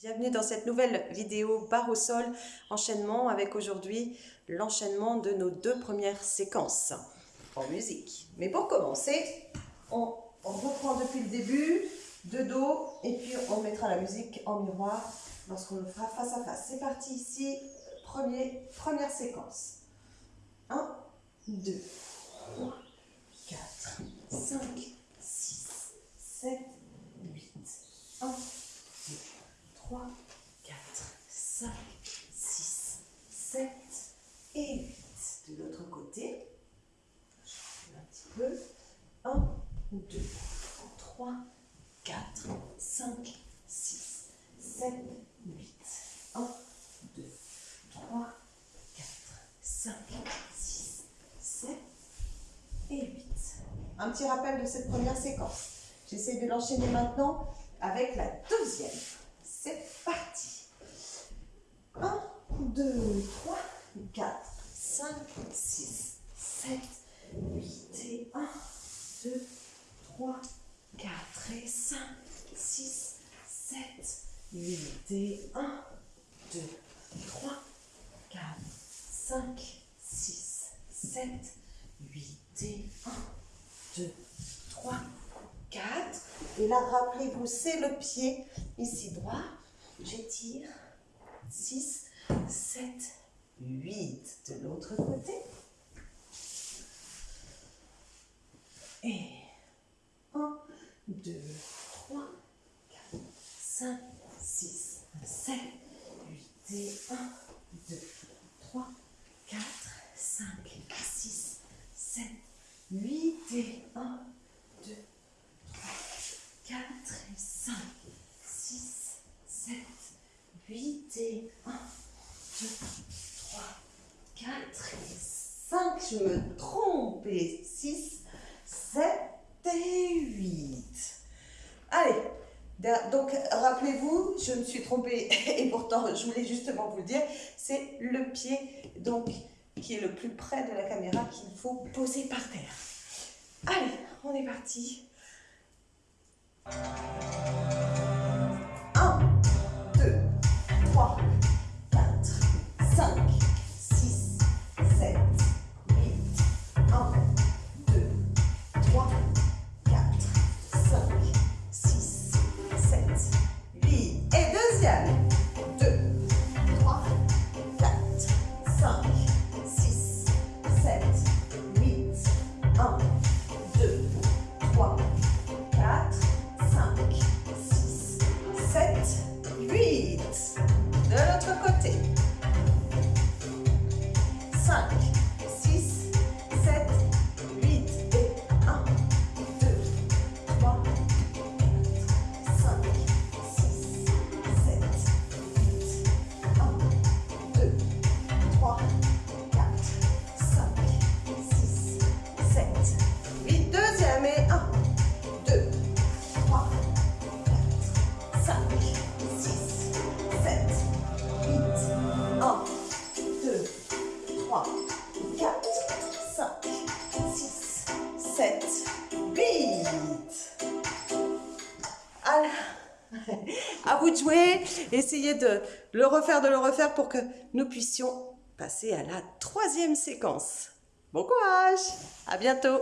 Bienvenue dans cette nouvelle vidéo barre au sol enchaînement avec aujourd'hui l'enchaînement de nos deux premières séquences en musique. Mais pour commencer, on, reprend depuis le début, de dos, et puis on mettra la musique en miroir lorsqu'on le fera face à face. C'est parti ici, premier, première séquence. 1, 2, 3, 4, 5, 6, 7, 8, 1, 3, 4, 5, 6, 7 et 8. De l'autre côté, je un petit peu. 1, 2, 3, 4, 5, 6, 7, 8. 1, 2, 3, 4, 5, 6, 7 et 8. Un petit rappel de cette première séquence. J'essaie de l'enchaîner maintenant avec la deuxième. C'est parti. 1, 2, 3, 4, 5, 6, 7, 8 et 1, 2, 3, 4 et 5, 6, 7, 8 et 1, 2, 3, 4, 5, 6, 7, 8 et 1, 2, 3, 4. Et là, rappelez-vous, c'est le pied ici droit. J'étire. 6, 7, 8 de l'autre côté. Et 1, 2, 3, 4, 5, 6, 7, 8 et 1, 2, 3, 4, 5, 6, 7, 8 et 1, 2, 3, 4 et 5, 6, 7, 8 et 1, 2, 3, 4 et 5. Je me trompe. Et 6, 7 et 8. Allez. Donc, rappelez-vous, je me suis trompée et pourtant, je voulais justement vous le dire, c'est le pied donc qui est le plus près de la caméra qu'il faut poser par terre. Allez, on est parti. Et 8. Alors, à vous de jouer, essayez de le refaire, de le refaire pour que nous puissions passer à la troisième séquence. Bon courage, à bientôt